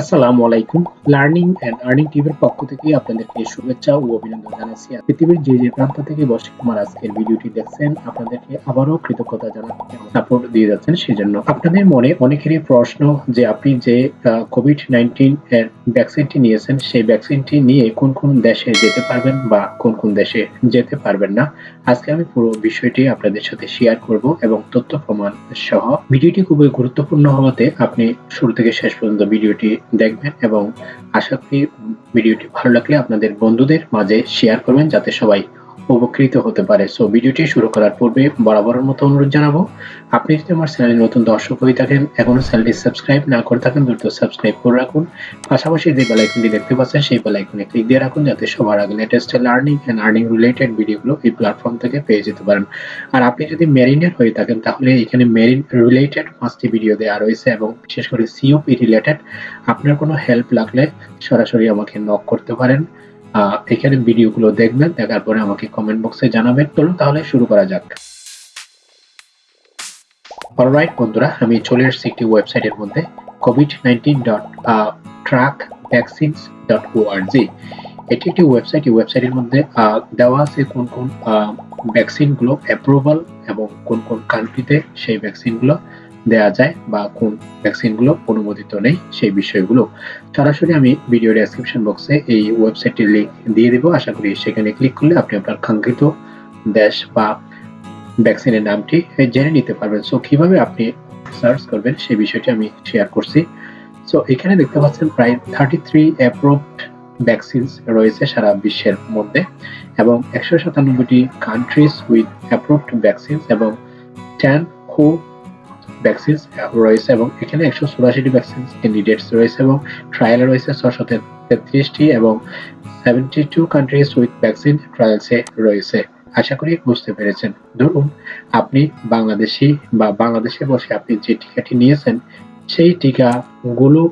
আসসালামু আলাইকুম। Learning and earning টিভির পক্ষ থেকে আপনাদেরকে শুভেচ্ছা ও অভিনন্দন জানাচ্ছি। পৃথিবীর যে যে প্রান্ত থেকে বসে আমার আজকের ভিডিওটি দেখছেন, আপনাদেরকে আবারও কৃতজ্ঞতা জানাচ্ছি সাপোর্ট দিয়ে যাচ্ছেন সেজন্য। আপনাদের মনে অনেকেরই প্রশ্ন যে আপনি যে কোভিড নাইন্টিন এর ভ্যাকসিনটি নিয়েছেন, সেই ভ্যাকসিনটি নিয়ে কোন কোন দেশে যেতে পারবেন বা কোন কোন দেশে যেতে পারবেন না? আজকে আমি পুরো বিষয়টি আপনাদের সাথে শেয়ার করব, এবং তথ্য প্রমাণ সহ। ভিডিওটি খুবই গুরুত্বপূর্ণ হওয়াতে আপনি শুরু থেকে শেষ পর্যন্ত ভিডিওটি দেখবেন এবং আশা করি ভিডিওটি ভালো লাগলে আপনাদের বন্ধুদের মাঝে শেয়ার করবেন যাতে সবাই উপকৃত হতে পারে। সো ভিডিওটি শুরু করার পূর্বে বরাবরের মতো অনুরোধ জানাব, আপনি যদি আমার চ্যানেলে নতুন দর্শক হয়ে থাকেন এখনও চ্যানেলটি সাবস্ক্রাইব না করে থাকেন, দ্রুত সাবস্ক্রাইব করে রাখুন। পাশাপাশি যে বেল আইকনটি দেখতে পাচ্ছেন, সেই বেল আইকনে ক্লিক দিয়ে রাখুন, যাতে সবার আগে latest learning and earning related ভিডিওগুলো এই প্ল্যাটফর্ম থেকে পেয়ে যেতে পারেন। আর আপনি যদি মেরিনের হয়ে থাকেন, তাহলে এখানে মেরিন রিলেটেড পাঁচটি ভিডিও দেওয়া রয়েছে এবং বিশেষ করে সিওপি রিলেটেড আপনার কোনো হেল্প লাগলে সরাসরি আমাকে নক করতে পারেন। এখানে ভিডিওগুলো দেখবেন, দেখার পরে আমাকে কমেন্ট বক্সে জানাবেন। চলুন তাহলে শুরু করা যাক। অলরাইট বন্ধুরা, আমি চলে এসেছি একটি ওয়েবসাইটের মধ্যে COVID nineteen dot track vaccines dot ORG এটি একটি ওয়েবসাইট এই ওয়েবসাইটের মধ্যে দেওয়া আছে কোন কোন ভ্যাকসিনগুলো অ্যাপ্রুভাল এবং কোন কোন কান্ট্রিতে সেই ভ্যাকসিনগুলো দেয়া যায় বা কোন ভ্যাকসিনগুলো অনুমোদিত নেই সেই বিষয়গুলো, সরাসরি আমি ভিডিও ডেসক্রিপশন বক্সে এই ওয়েবসাইটের লিঙ্ক দিয়ে দেবো। আশা করি সেখানে ক্লিক করলে আপনি আপনার কাঙ্ক্ষিত দেশ বা ভ্যাকসিনের নামটি জেনে নিতে পারবেন। সো কীভাবে আপনি সার্চ করবেন সেই বিষয়টি আমি শেয়ার করছি। সো এখানে দেখতে পাচ্ছেন প্রায় থার্টি থ্রি অ্যাপ্রুভড ভ্যাকসিনস রয়েছে সারা বিশ্বের মধ্যে এবং একশো সাতানব্বইটি কান্ট্রিজ উইথ অ্যাপ্রুভড ভ্যাকসিনস এবং টেন হু ভ্যাকসিনস রয়েছে এবং এখানে একশো চুরাশিটি ভ্যাকসিন ক্যান্ডিডেটস রয়েছে এবং ট্রায়ালে রয়েছে ছশো তেত্রিশটি এবং seventy two countries with vaccine ট্রায়ালসে রয়েছে। আশা করি বুঝতে পেরেছেন। ধরুন, আপনি বাংলাদেশি বা বাংলাদেশে বসে আপনি যে টিকাটি নিয়েছেন, সেই টিকাগুলো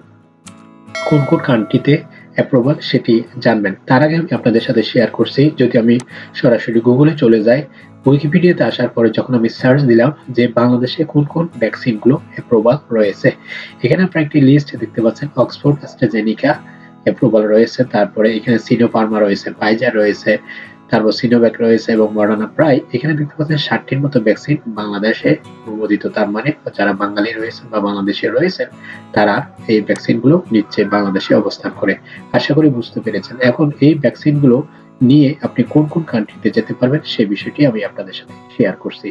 কোন কোন কান্ট্রিতে অ্যাপ্রুভাল সেটি জানবেন। তার আগে আমি আপনাদের সাথে শেয়ার করছি, যদি আমি সরাসরি গুগলে চলে যাই উইকিপিডিয়াতে আসার পরে যখন আমি সার্চ দিলাম যে বাংলাদেশে কোন কোন ভ্যাকসিনগুলো অ্যাপ্রুভাল রয়েছে, এখানে আপনার একটি লিস্ট দেখতে পাচ্ছেন অক্সফোর্ড অ্যাস্ট্রাজেনিকা অ্যাপ্রুভাল রয়েছে, তারপরে এখানে সিনোফার্মা রয়েছে ফাইজার রয়েছে তারপর সিনোভ্যাক রয়েছে এবং মডার্না প্রায় এখানে দেখতে পাচ্ছেন ষাটটির মতো ভ্যাকসিন বাংলাদেশে অনুমোদিত তার মানে যারা বাঙালি রয়েছেন বা বাংলাদেশে রয়েছেন, তারা এই ভ্যাকসিনগুলো নিচ্ছে, বাংলাদেশে অবস্থান করে। আশা করি বুঝতে পেরেছেন। এখন এই ভ্যাকসিনগুলো নিয়ে আপনি কোন কোন কান্ট্রিতে যেতে পারবেন সেই বিষয়টি আমি আপনাদের সাথে শেয়ার করছি।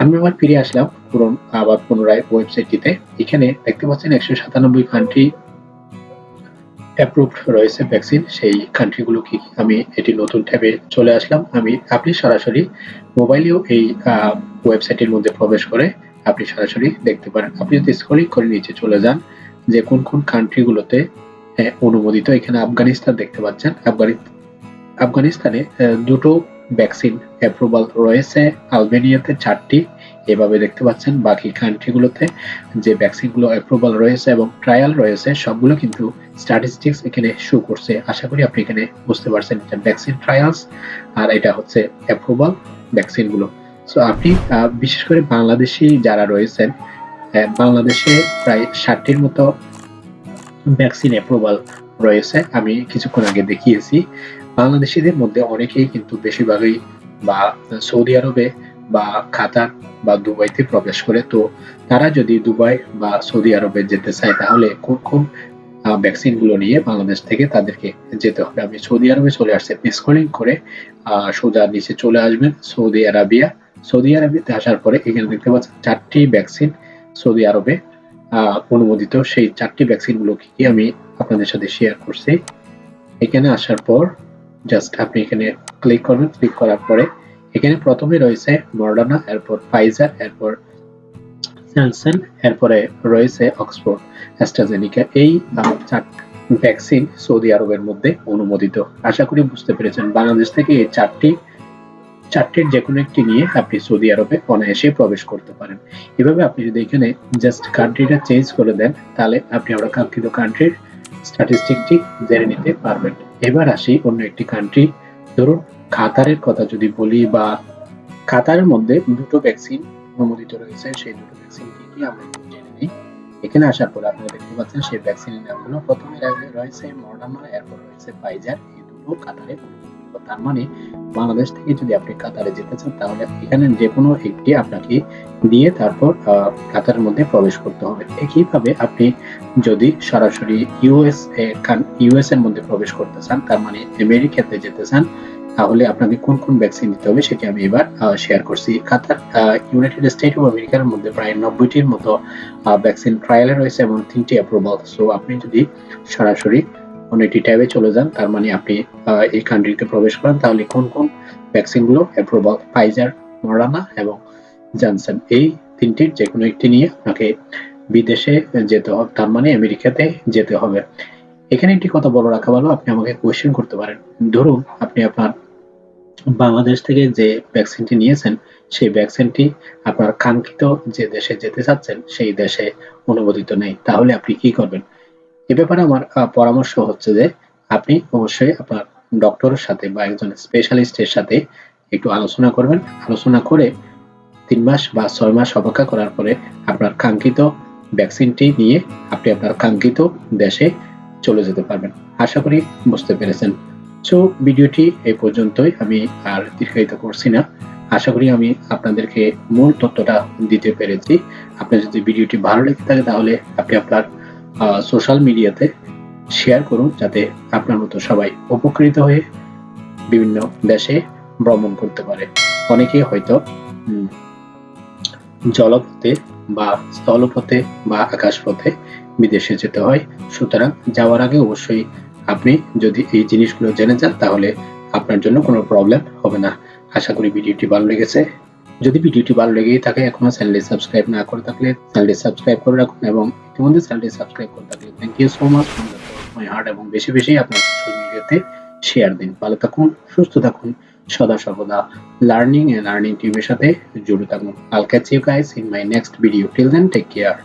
আমি আবার ফিরে আসলাম পুরন আবার পুনরায় ওয়েবসাইটটিতে এখানে দেখতে পাচ্ছেন একশো সাতানব্বই কান্ট্রি অ্যাপ্রুভড রয়েছে ভ্যাকসিন সেই কান্ট্রিগুলো কি আমি এটি নতুন ট্যাবে চলে আসলাম। আমি, আপনি সরাসরি মোবাইলেও এই ওয়েবসাইটের মধ্যে প্রবেশ করে আপনি সরাসরি দেখতে পারেন। আপনি যদি স্ক্রলিং করে নিচে চলে যান, যে কোন কোন কান্ট্রিগুলোতে অনুমোদিত, এখানে আফগানিস্তান দেখতে পাচ্ছেন। আফগানি, আফগানিস্তানে দুটো ভ্যাকসিন অ্যাপ্রুভাল রয়েছে। আলবেনিয়াতে চারটি এভাবে দেখতে পাচ্ছেন বাকি কান্ট্রিগুলোতে যে ভ্যাকসিনগুলো অ্যাপ্রুভাল রয়েছে এবং ট্রায়াল রয়েছে, সবগুলো কিন্তু স্ট্যাটিস্টিক্স এখানে শো করছে। আশা করি আপনি এখানে বুঝতে পারছেন এটা ভ্যাকসিন ট্রায়ালস আর এটা হচ্ছে অ্যাপ্রুভাল ভ্যাকসিনগুলো সো আপনি বিশেষ করে বাংলাদেশি যারা রয়েছেন বাংলাদেশে প্রায় ষাটটির মতো ভ্যাকসিন অ্যাপ্রুভাল রয়েছে। আমি কিছুক্ষণ আগে দেখিয়েছি। বাংলাদেশিদের মধ্যে অনেকেই কিন্তু বেশিরভাগই বা সৌদি আরবে বা কাতার বা দুবাইতে প্রবেশ করে, তো তারা যদি দুবাই বা সৌদি আরবে যেতে চায়, তাহলে কোন কোন ভ্যাকসিনগুলো নিয়ে বাংলাদেশ থেকে তাদেরকে যেতে হবে? আমি সৌদি আরবে চলে আসছি, আপনি স্ক্রলিং করে সোজা নিচে চলে আসবেন, সৌদি আরবিয়া। সৌদি আরবিতে আসার পরে এখানে দেখতে পাচ্ছেন চারটি ভ্যাকসিন সৌদি আরবে অনুমোদিত। সেই চারটি ভ্যাকসিনগুলো কি আমি আপনাদের সাথে শেয়ার করছি। এখানে আসার পর জাস্ট আপনি এখানে ক্লিক করবেন ক্লিক করার পরে এখানে প্রথমে রয়েছে মডার্না এরপর ফাইজার এরপর স্যানসন এরপরে রয়েছে অক্সফোর্ড অ্যাস্ট্রাজেনিকা এই ভ্যাকসিন সৌদি আরবের মধ্যে অনুমোদিত। আশা করি বুঝতে পেরেছেন, বাংলাদেশ থেকে এই চারটি, চারটির যে কোনো একটি নিয়ে আপনি সৌদি আরবে অনায়াসে প্রবেশ করতে পারেন। এভাবে আপনি যদি এখানে জাস্ট কান্ট্রিটা চেঞ্জ করে দেন, তাহলে আপনি আমরা কাঙ্ক্ষিত কান্ট্রির স্ট্যাটিস্টিকটি জেনে নিতে পারবেন। এবার আসি অন্য একটি কান্ট্রি ধরুন কাতারের কথা যদি বলি বা কাতারের মধ্যে দুটো ভ্যাকসিন অনুমোদিত রয়েছে, সেই দুটো ভ্যাকসিন কি কি আমরা জেনে নিই। এখানে আসার পর আপনারা দেখতে পাচ্ছেন সেই ভ্যাকসিনের নামগুলো প্রথমে রয়েছে মডার্না এরপর রয়েছে ফাইজার এই দুটো কাতারে তার মানে বাংলাদেশ থেকে যদি আপনি কাতারে যেতে চান, তাহলে এখানে যে কোনো একটি আপনাকে দিয়ে তারপর কাতারের মধ্যে প্রবেশ করতে হবে। একইভাবে আপনি যদি সরাসরি ইউএস ইউএস এর মধ্যে প্রবেশ করতে চান, তার মানে আমেরিকাতে যেতে চান তাহলে আপনাকে কোন কোন ভ্যাকসিন দিতে হবে সেটি আমি এবার শেয়ার করছি। কাতার ইউনাইটেড স্টেট অফ আমেরিকার মধ্যে প্রায় নব্বইটির মতো ভ্যাকসিন ট্রায়ালে রয়েছে এবং তিনটি অ্যাপ্রুভাল সো আপনি যদি সরাসরি অন্য একটি ট্যাবে চলে যান, তার মানে আপনি এই কান্ট্রিতে প্রবেশ করেন, তাহলে কোন কোন ভ্যাকসিনগুলো অ্যাপ্রুভাল ফাইজার মরানা এবং জনসন এই তিনটির যে কোনো একটি নিয়ে আপনাকে বিদেশে যেতে হবে তার মানে আমেরিকাতে যেতে হবে। এখানে একটি কথা বলে রাখা ভালো, আপনি আমাকে কোয়েশ্চেন করতে পারেন। ধরুন, আপনি আপনার বাংলাদেশ থেকে যে ভ্যাকসিনটি নিয়েছেন, সেই ভ্যাকসিনটি আপনার কাঙ্ক্ষিত যে দেশে যেতে চাচ্ছেন, সেই দেশে অনুমোদিত নেই। তাহলে আপনি কি করবেন? এ ব্যাপারে আমার পরামর্শ হচ্ছে যে, আপনি অবশ্যই আপনার ডক্টরের সাথে বা একজন স্পেশালিস্টের সাথে একটু আলোচনা করবেন। আলোচনা করে তিন মাস বা ছয় মাস অপেক্ষা করার পরে আপনার কাঙ্ক্ষিত ভ্যাকসিনটি নিয়ে আপনি আপনার কাঙ্ক্ষিত দেশে চলে যেতে পারবেন। আশা করি বুঝতে পেরেছেন। সো ভিডিওটি এই পর্যন্তই। আমি আর দীর্ঘায়িত করছি না। আশা করি আমি আপনাদেরকে মূল তথ্যটা দিতে পেরেছি। আপনার যদি ভিডিওটি ভালো লেগে থাকে তাহলে আপনি আপনার সোশ্যাল মিডিয়াতে শেয়ার করুন যাতে আপনার মতো সবাই উপকৃত হয়ে বিভিন্ন দেশে ভ্রমণ করতে পারে। অনেকে হয়তো জলপথে বা স্থলপথে বা আকাশপথে বিদেশে যেতে হয়। সুতরাং যাওয়ার আগে অবশ্যই আপনি যদি এই জিনিসগুলো জেনে যান, তাহলে আপনার জন্য কোনো প্রবলেম হবে না। আশা করি ভিডিওটি ভালো লেগেছে। যদি ভিডিওটি ভালো লেগেই থাকে, এখনও চ্যানেলটি সাবস্ক্রাইব না করে থাকলে চ্যানেলটি সাবস্ক্রাইব করে রাখুন এবং ইতিমধ্যে চ্যানেলটি সাবস্ক্রাইব করে থাকলে thank you so much my heart এবং বেশি বেশি আপনার সোশ্যাল মিডিয়াতে শেয়ার দিন। ভালো থাকুন, সুস্থ থাকুন, সদা সর্বদা লার্নিং এন্ড আর্নিং টিমের সাথে জুড়ে থাকুন। I'll catch you guys in my next video till then take care